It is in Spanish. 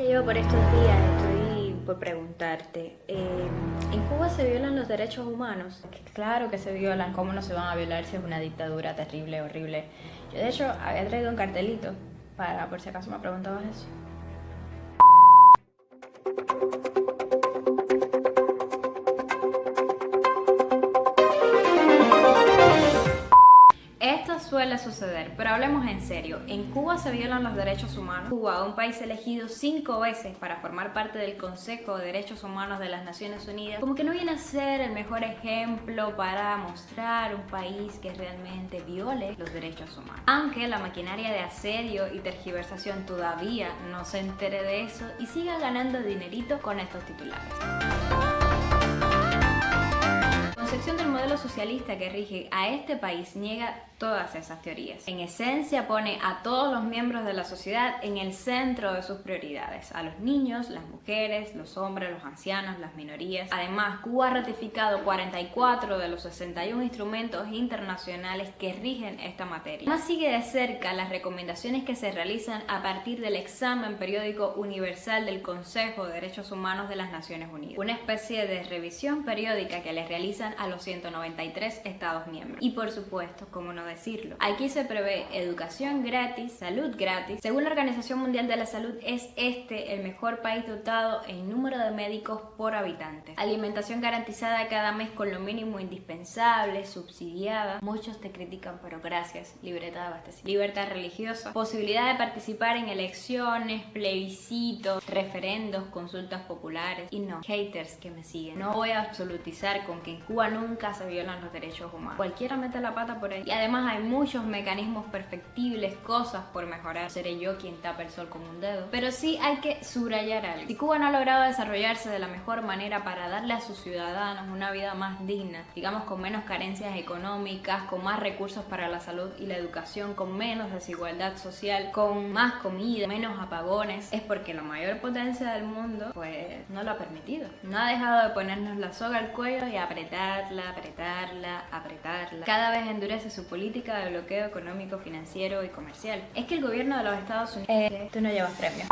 Ya llevo por estos días, estoy por preguntarte, eh, ¿en Cuba se violan los derechos humanos? Claro que se violan, ¿cómo no se van a violar si es una dictadura terrible, horrible? Yo de hecho había traído un cartelito para por si acaso me preguntabas eso. Suele suceder, pero hablemos en serio. En Cuba se violan los derechos humanos. Cuba, un país elegido cinco veces para formar parte del Consejo de Derechos Humanos de las Naciones Unidas, como que no viene a ser el mejor ejemplo para mostrar un país que realmente viole los derechos humanos. Aunque la maquinaria de asedio y tergiversación todavía no se entere de eso y siga ganando dinerito con estos titulares concepción del modelo socialista que rige a este país niega todas esas teorías. En esencia pone a todos los miembros de la sociedad en el centro de sus prioridades, a los niños, las mujeres, los hombres, los ancianos, las minorías. Además, Cuba ha ratificado 44 de los 61 instrumentos internacionales que rigen esta materia. Más sigue de cerca las recomendaciones que se realizan a partir del examen periódico universal del Consejo de Derechos Humanos de las Naciones Unidas, una especie de revisión periódica que le realizan a los 193 Estados miembros. Y por supuesto, como no decirlo. Aquí se prevé educación gratis, salud gratis. Según la Organización Mundial de la Salud, es este el mejor país dotado en número de médicos por habitante. Alimentación garantizada cada mes con lo mínimo indispensable, subsidiada. Muchos te critican, pero gracias. Libertad de abastecimiento. Libertad religiosa. Posibilidad de participar en elecciones, plebiscitos, referendos, consultas populares. Y no, haters que me siguen. No voy a absolutizar con que en Cuba nunca se violan los derechos humanos. Cualquiera mete la pata por ahí. Y además hay muchos mecanismos perfectibles, cosas por mejorar. Seré yo quien tapa el sol con un dedo. Pero sí hay que subrayar algo. Si Cuba no ha logrado desarrollarse de la mejor manera para darle a sus ciudadanos una vida más digna, digamos con menos carencias económicas, con más recursos para la salud y la educación, con menos desigualdad social, con más comida, menos apagones, es porque la mayor potencia del mundo pues no lo ha permitido. No ha dejado de ponernos la soga al cuello y apretarla, apretarla, apretarla. Cada vez endurece su política de bloqueo económico, financiero y comercial. Es que el gobierno de los Estados Unidos... Eh, tú no llevas premio.